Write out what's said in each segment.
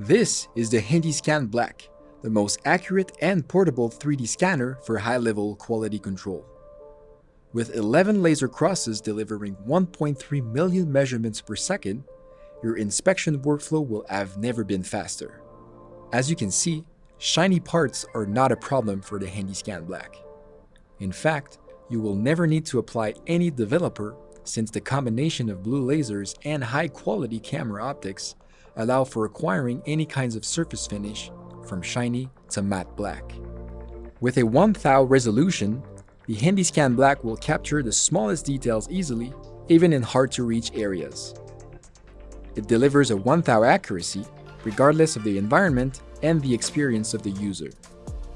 This is the HandyScan Black, the most accurate and portable 3D scanner for high-level quality control. With 11 laser crosses delivering 1.3 million measurements per second, your inspection workflow will have never been faster. As you can see, shiny parts are not a problem for the HandyScan Black. In fact, you will never need to apply any developer since the combination of blue lasers and high-quality camera optics allow for acquiring any kinds of surface finish from shiny to matte black. With a 1000 resolution, the HandyScan Black will capture the smallest details easily, even in hard-to-reach areas. It delivers a 1000 accuracy, regardless of the environment and the experience of the user.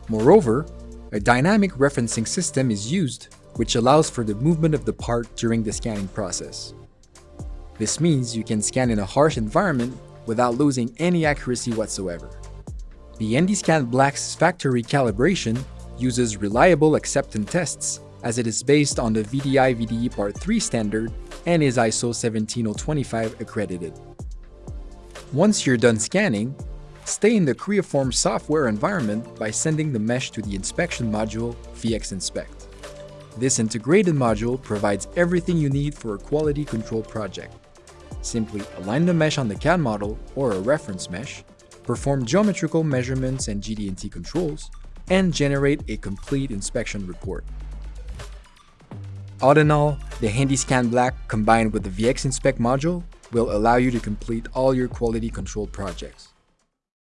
Moreover, a dynamic referencing system is used, which allows for the movement of the part during the scanning process. This means you can scan in a harsh environment without losing any accuracy whatsoever. The HandyScan Black's factory calibration uses reliable acceptance tests as it is based on the VDI VDE Part 3 standard and is ISO 17025 accredited. Once you're done scanning, stay in the Creaform software environment by sending the mesh to the inspection module VxInspect. This integrated module provides everything you need for a quality control project. Simply align the mesh on the CAD model or a reference mesh, perform geometrical measurements and GD&T controls, and generate a complete inspection report. All in all, the HandyScan Black combined with the VX Inspect module will allow you to complete all your quality control projects.